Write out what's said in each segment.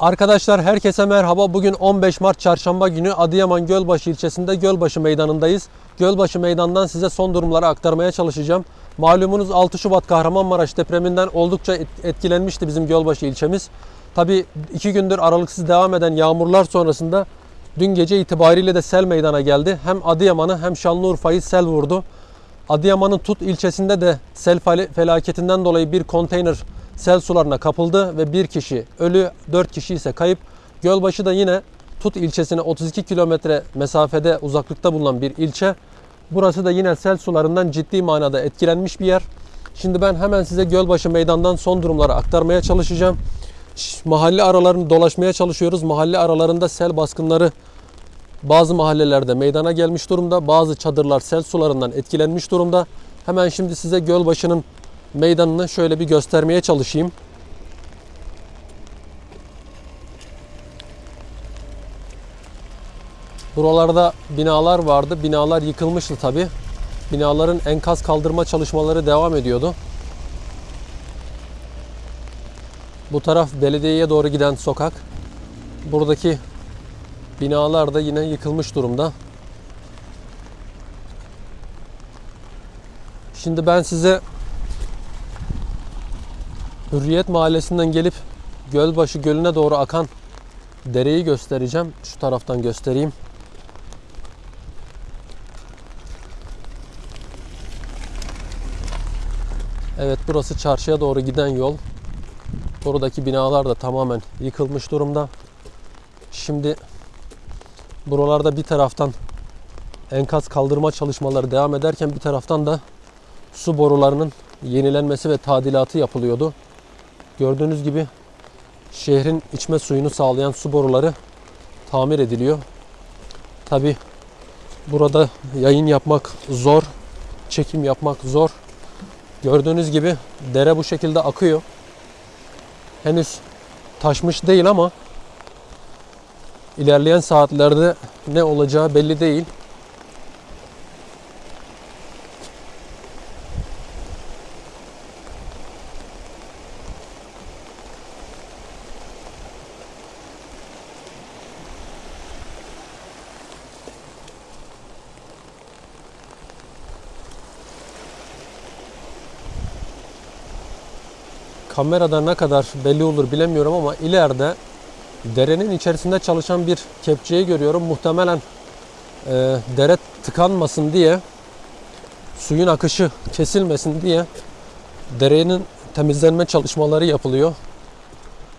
Arkadaşlar herkese merhaba. Bugün 15 Mart Çarşamba günü Adıyaman Gölbaşı ilçesinde Gölbaşı Meydanı'ndayız. Gölbaşı Meydan'dan size son durumları aktarmaya çalışacağım. Malumunuz 6 Şubat Kahramanmaraş depreminden oldukça et- etkilenmişti bizim Gölbaşı ilçemiz. Tabi iki gündür aralıksız devam eden yağmurlar sonrasında dün gece itibariyle de sel meydana geldi. Hem Adıyaman'ı hem Şanlıurfa'yı sel vurdu. Adıyaman'ın Tut ilçesinde de sel fel- felaketinden dolayı bir konteyner sel sularına kapıldı ve bir kişi ölü, 4 kişi ise kayıp. Gölbaşı da yine Tut ilçesine 32 kilometre mesafede uzaklıkta bulunan bir ilçe. Burası da yine sel sularından ciddi manada etkilenmiş bir yer. Şimdi ben hemen size Gölbaşı meydandan son durumları aktarmaya çalışacağım. Mahalle aralarını dolaşmaya çalışıyoruz. Mahalle aralarında sel baskınları bazı mahallelerde meydana gelmiş durumda. Bazı çadırlar sel sularından etkilenmiş durumda. Hemen şimdi size Gölbaşı'nın meydanını şöyle bir göstermeye çalışayım. Buralarda binalar vardı. Binalar yıkılmıştı tabi. Binaların enkaz kaldırma çalışmaları devam ediyordu. Bu taraf belediyeye doğru giden sokak. Buradaki binalar da yine yıkılmış durumda. Şimdi ben size Hürriyet Mahallesi'nden gelip Gölbaşı Gölü'ne doğru akan dereyi göstereceğim. Şu taraftan göstereyim. Evet burası çarşıya doğru giden yol. Buradaki binalar da tamamen yıkılmış durumda. Şimdi buralarda bir taraftan enkaz kaldırma çalışmaları devam ederken bir taraftan da su borularının yenilenmesi ve tadilatı yapılıyordu. Gördüğünüz gibi şehrin içme suyunu sağlayan su boruları tamir ediliyor. Tabi burada yayın yapmak zor, çekim yapmak zor. Gördüğünüz gibi dere bu şekilde akıyor. Henüz taşmış değil ama ilerleyen saatlerde ne olacağı belli değil. Kamerada ne kadar belli olur bilemiyorum ama ileride derenin içerisinde çalışan bir kepçeyi görüyorum. Muhtemelen e, dere tıkanmasın diye suyun akışı kesilmesin diye derenin temizlenme çalışmaları yapılıyor.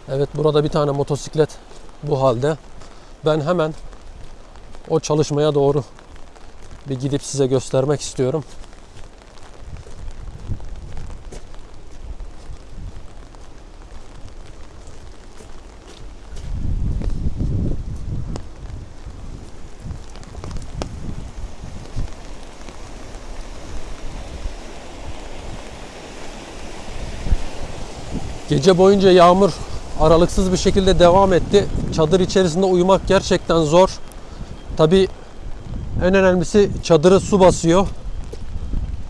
Evet burada bir tane motosiklet bu halde. Ben hemen o çalışmaya doğru bir gidip size göstermek istiyorum. Gece boyunca yağmur aralıksız bir şekilde devam etti. Çadır içerisinde uyumak gerçekten zor. Tabi en önemlisi çadırı su basıyor.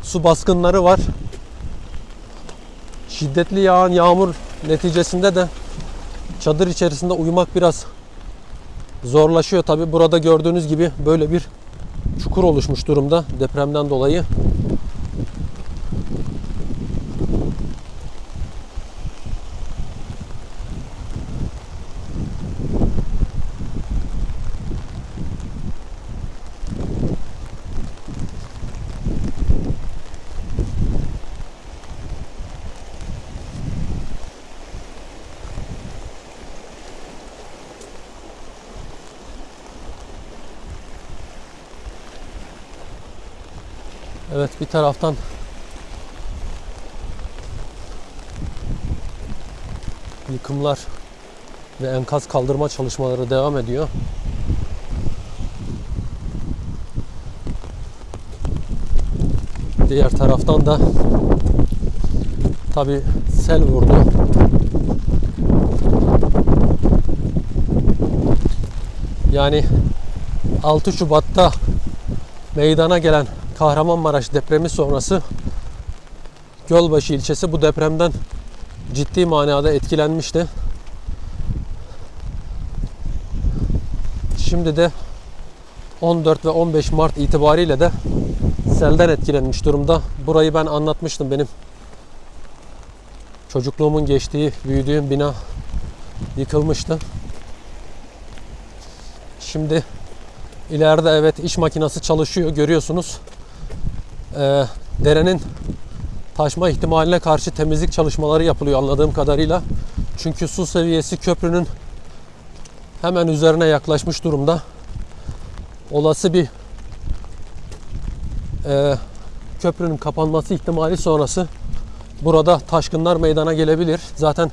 Su baskınları var. Şiddetli yağan yağmur neticesinde de çadır içerisinde uyumak biraz zorlaşıyor. Tabi burada gördüğünüz gibi böyle bir çukur oluşmuş durumda depremden dolayı. Evet bir taraftan yıkımlar ve enkaz kaldırma çalışmaları devam ediyor. Diğer taraftan da tabi sel vurdu. Yani 6 Şubat'ta meydana gelen Kahramanmaraş depremi sonrası Gölbaşı ilçesi bu depremden ciddi manada etkilenmişti. Şimdi de 14 ve 15 Mart itibariyle de selden etkilenmiş durumda. Burayı ben anlatmıştım benim çocukluğumun geçtiği, büyüdüğüm bina yıkılmıştı. Şimdi ileride evet iş makinesi çalışıyor görüyorsunuz. Ee, derenin taşma ihtimaline karşı temizlik çalışmaları yapılıyor anladığım kadarıyla. Çünkü su seviyesi köprünün hemen üzerine yaklaşmış durumda. Olası bir e, köprünün kapanması ihtimali sonrası burada taşkınlar meydana gelebilir. Zaten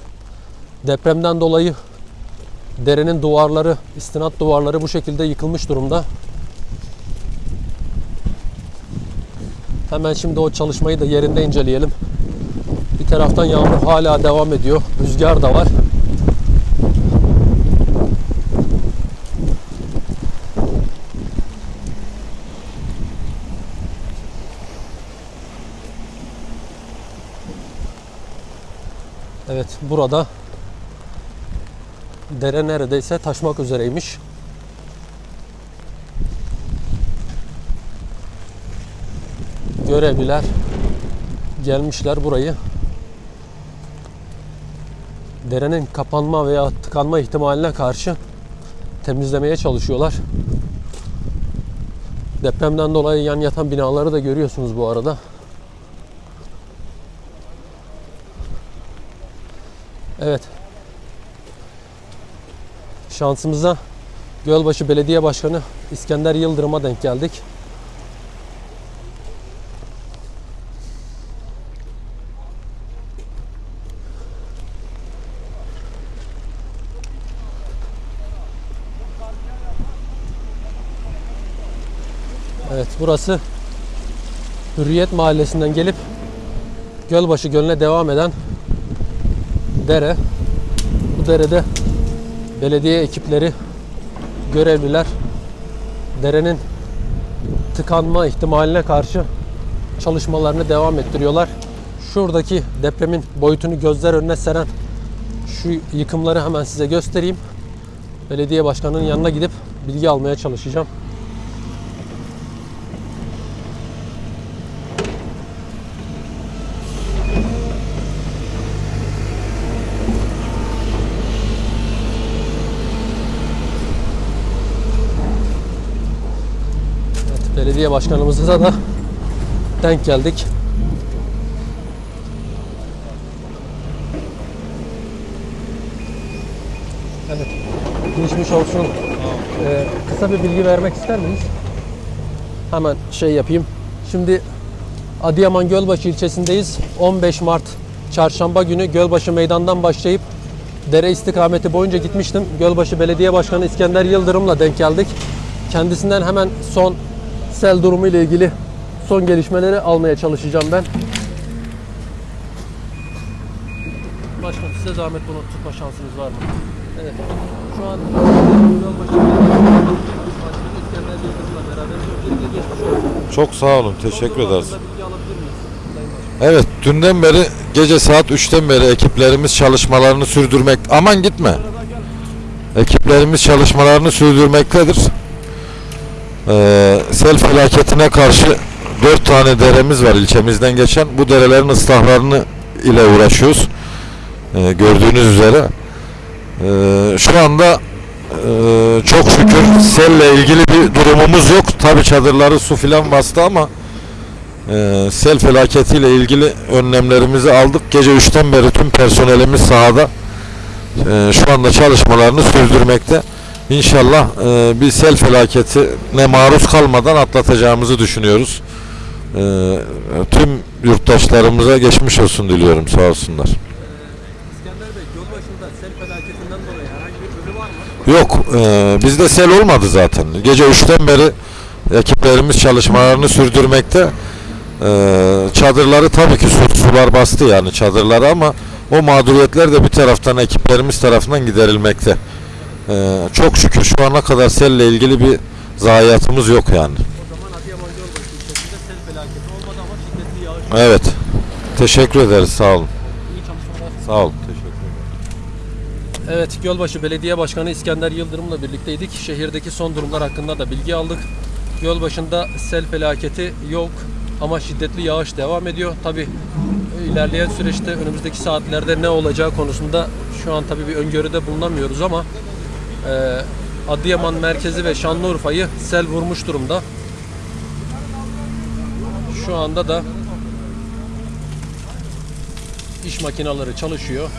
depremden dolayı derenin duvarları, istinat duvarları bu şekilde yıkılmış durumda. Hemen şimdi o çalışmayı da yerinde inceleyelim. Bir taraftan yağmur hala devam ediyor. Rüzgar da var. Evet burada dere neredeyse taşmak üzereymiş. Görevliler gelmişler burayı derenin kapanma veya tıkanma ihtimaline karşı temizlemeye çalışıyorlar. Depremden dolayı yan yatan binaları da görüyorsunuz bu arada. Evet. Şansımıza Gölbaşı Belediye Başkanı İskender Yıldırım'a denk geldik. Evet burası Hürriyet Mahallesi'nden gelip Gölbaşı Gölü'ne devam eden dere. Bu derede belediye ekipleri, görevliler derenin tıkanma ihtimaline karşı çalışmalarını devam ettiriyorlar. Şuradaki depremin boyutunu gözler önüne seren şu yıkımları hemen size göstereyim. Belediye başkanının yanına gidip bilgi almaya çalışacağım. Evet, belediye başkanımıza da denk geldik. Evet. Geçmiş olsun. Ee, kısa bir bilgi vermek ister miyiz? Hemen şey yapayım. Şimdi Adıyaman Gölbaşı ilçesindeyiz. 15 Mart çarşamba günü Gölbaşı meydandan başlayıp dere istikameti boyunca gitmiştim. Gölbaşı Belediye Başkanı İskender Yıldırım'la denk geldik. Kendisinden hemen son sel durumu ile ilgili son gelişmeleri almaya çalışacağım ben. Başkanım size zahmet bunu tutma şansınız var mı? Evet. Şu an. Çok sağ olun. Teşekkür ederiz. Evet, dünden beri gece saat 3'ten beri ekiplerimiz çalışmalarını sürdürmek. Aman gitme. Ekiplerimiz çalışmalarını sürdürmektedir. Ee, sel felaketine karşı 4 tane deremiz var ilçemizden geçen. Bu derelerin ıslahlarını ile uğraşıyoruz. Ee, gördüğünüz üzere. Ee, şu anda e, çok şükür selle ilgili bir durumumuz yok. Tabi çadırları su filan bastı ama e, sel felaketiyle ilgili önlemlerimizi aldık. Gece 3'ten beri tüm personelimiz sahada e, şu anda çalışmalarını sürdürmekte. İnşallah e, bir sel felaketine maruz kalmadan atlatacağımızı düşünüyoruz. E, tüm yurttaşlarımıza geçmiş olsun diliyorum. Sağ olsunlar. İskender Bey, Gölbaşı'nda sel felaketinden dolayı herhangi bir ölü var mı? Yok, e, bizde sel olmadı zaten. Gece 3'ten beri ekiplerimiz çalışmalarını sürdürmekte. E, çadırları tabii ki su, sular bastı yani çadırları ama o mağduriyetler de bir taraftan ekiplerimiz tarafından giderilmekte. E, çok şükür şu ana kadar selle ilgili bir zayiatımız yok yani. Evet. Teşekkür ederiz. Sağ olun. Sağ olun. Teşekkür ederim. Evet, Gölbaşı Belediye Başkanı İskender Yıldırım'la birlikteydik. Şehirdeki son durumlar hakkında da bilgi aldık. Gölbaşı'nda sel felaketi yok ama şiddetli yağış devam ediyor. Tabi ilerleyen süreçte önümüzdeki saatlerde ne olacağı konusunda şu an tabi bir öngörüde bulunamıyoruz ama e, Adıyaman merkezi ve Şanlıurfa'yı sel vurmuş durumda. Şu anda da iş makineleri çalışıyor.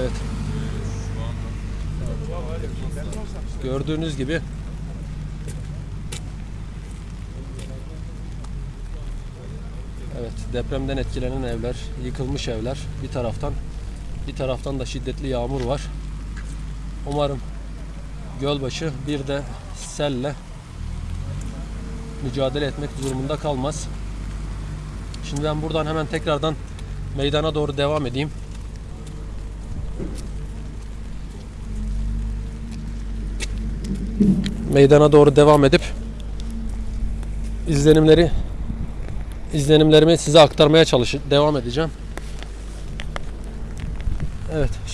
Evet. Gördüğünüz gibi Evet, depremden etkilenen evler, yıkılmış evler bir taraftan, bir taraftan da şiddetli yağmur var. Umarım Gölbaşı bir de selle mücadele etmek durumunda kalmaz. Şimdi ben buradan hemen tekrardan meydana doğru devam edeyim. Meydana doğru devam edip izlenimleri izlenimlerimi size aktarmaya çalış devam edeceğim.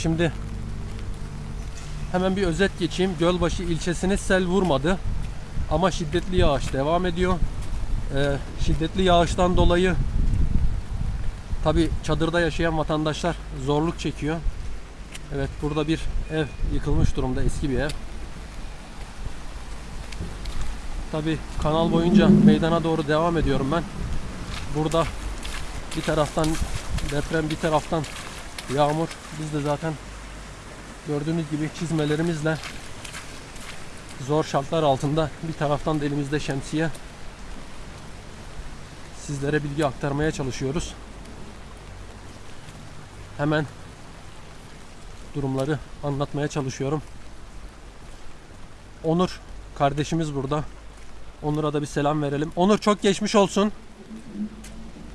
Şimdi hemen bir özet geçeyim. Gölbaşı ilçesini sel vurmadı ama şiddetli yağış devam ediyor. Ee, şiddetli yağıştan dolayı tabi çadırda yaşayan vatandaşlar zorluk çekiyor. Evet, burada bir ev yıkılmış durumda, eski bir ev. Tabi kanal boyunca meydana doğru devam ediyorum ben. Burada bir taraftan deprem bir taraftan yağmur. Biz de zaten gördüğünüz gibi çizmelerimizle zor şartlar altında bir taraftan da elimizde şemsiye sizlere bilgi aktarmaya çalışıyoruz. Hemen durumları anlatmaya çalışıyorum. Onur kardeşimiz burada. Onur'a da bir selam verelim. Onur çok geçmiş olsun.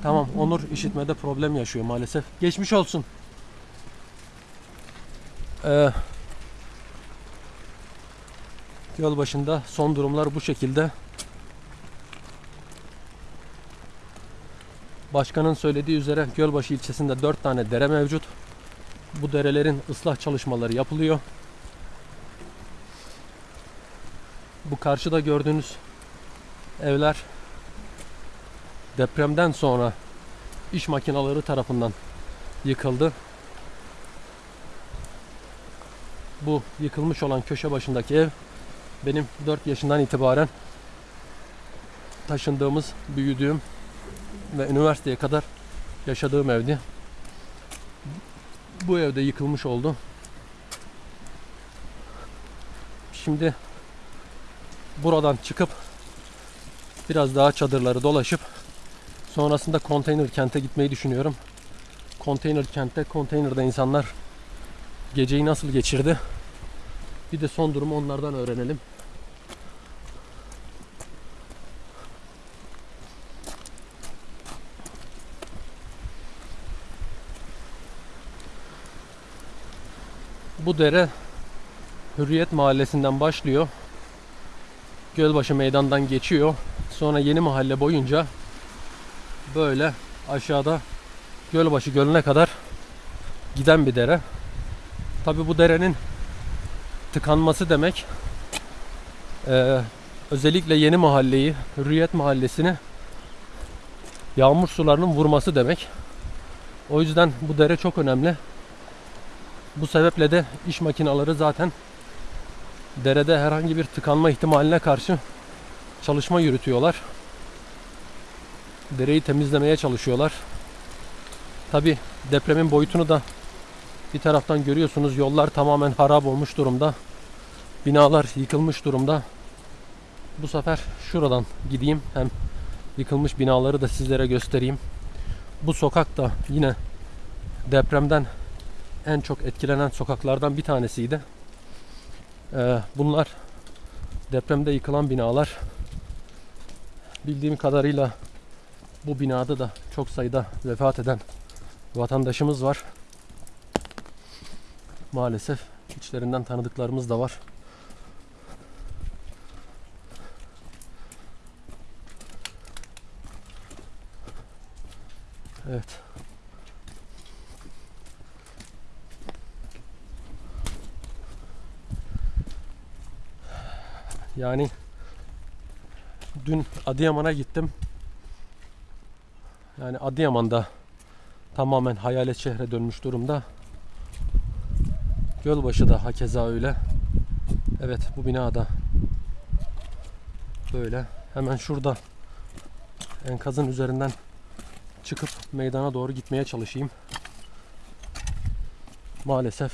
Tamam Onur işitmede problem yaşıyor maalesef. Geçmiş olsun. Ee, göl başında son durumlar bu şekilde. Başkanın söylediği üzere Gölbaşı ilçesinde 4 tane dere mevcut. Bu derelerin ıslah çalışmaları yapılıyor. Bu karşıda gördüğünüz evler depremden sonra iş makineleri tarafından yıkıldı. Bu yıkılmış olan köşe başındaki ev benim 4 yaşından itibaren taşındığımız, büyüdüğüm ve üniversiteye kadar yaşadığım evdi. Bu evde yıkılmış oldu. Şimdi buradan çıkıp biraz daha çadırları dolaşıp sonrasında konteyner kente gitmeyi düşünüyorum. Konteyner kentte, konteynerde insanlar geceyi nasıl geçirdi? Bir de son durumu onlardan öğrenelim. Bu dere Hürriyet Mahallesi'nden başlıyor. Gölbaşı Meydan'dan geçiyor. Sonra Yeni Mahalle boyunca böyle aşağıda Gölbaşı Gölü'ne kadar giden bir dere. Tabi bu derenin tıkanması demek eee, özellikle Yeni Mahalleyi, Hürriyet Mahallesi'ni yağmur sularının vurması demek. O yüzden bu dere çok önemli. Bu sebeple de iş makineleri zaten derede herhangi bir tıkanma ihtimaline karşı çalışma yürütüyorlar. Dereyi temizlemeye çalışıyorlar. Tabi depremin boyutunu da bir taraftan görüyorsunuz. Yollar tamamen harap olmuş durumda. Binalar yıkılmış durumda. Bu sefer şuradan gideyim. Hem yıkılmış binaları da sizlere göstereyim. Bu sokak da yine depremden en çok etkilenen sokaklardan bir tanesiydi. Ee, bunlar depremde yıkılan binalar. Bildiğim kadarıyla bu binada da çok sayıda vefat eden vatandaşımız var maalesef içlerinden tanıdıklarımız da var. Evet. Yani dün Adıyaman'a gittim. Yani Adıyaman'da tamamen hayalet şehre dönmüş durumda. Gölbaşı da hakeza öyle. Evet bu binada böyle. Hemen şurada enkazın üzerinden çıkıp meydana doğru gitmeye çalışayım. Maalesef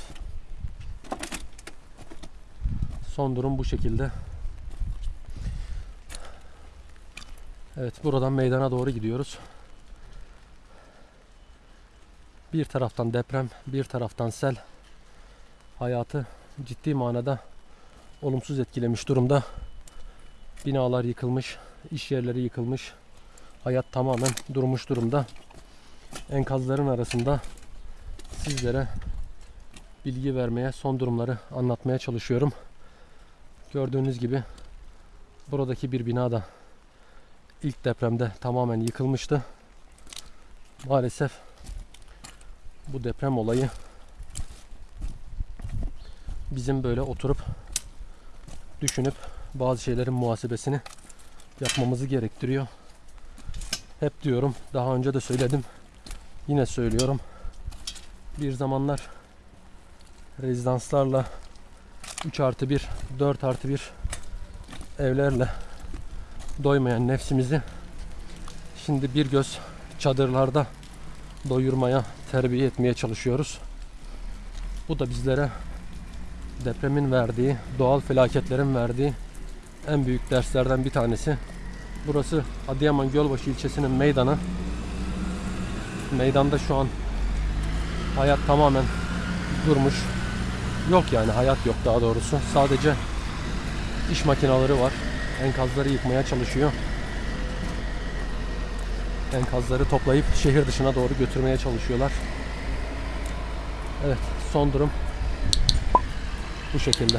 son durum bu şekilde. Evet buradan meydana doğru gidiyoruz. Bir taraftan deprem, bir taraftan sel hayatı ciddi manada olumsuz etkilemiş durumda. Binalar yıkılmış, iş yerleri yıkılmış. Hayat tamamen durmuş durumda. Enkazların arasında sizlere bilgi vermeye, son durumları anlatmaya çalışıyorum. Gördüğünüz gibi buradaki bir bina da ilk depremde tamamen yıkılmıştı. Maalesef bu deprem olayı bizim böyle oturup düşünüp bazı şeylerin muhasebesini yapmamızı gerektiriyor. Hep diyorum, daha önce de söyledim. Yine söylüyorum. Bir zamanlar rezidanslarla 3 artı 1, 4 artı 1 evlerle doymayan nefsimizi şimdi bir göz çadırlarda doyurmaya, terbiye etmeye çalışıyoruz. Bu da bizlere depremin verdiği, doğal felaketlerin verdiği en büyük derslerden bir tanesi. Burası Adıyaman Gölbaşı ilçesinin meydanı. Meydanda şu an hayat tamamen durmuş. Yok yani hayat yok daha doğrusu. Sadece iş makineleri var. Enkazları yıkmaya çalışıyor. Enkazları toplayıp şehir dışına doğru götürmeye çalışıyorlar. Evet, son durum bu şekilde.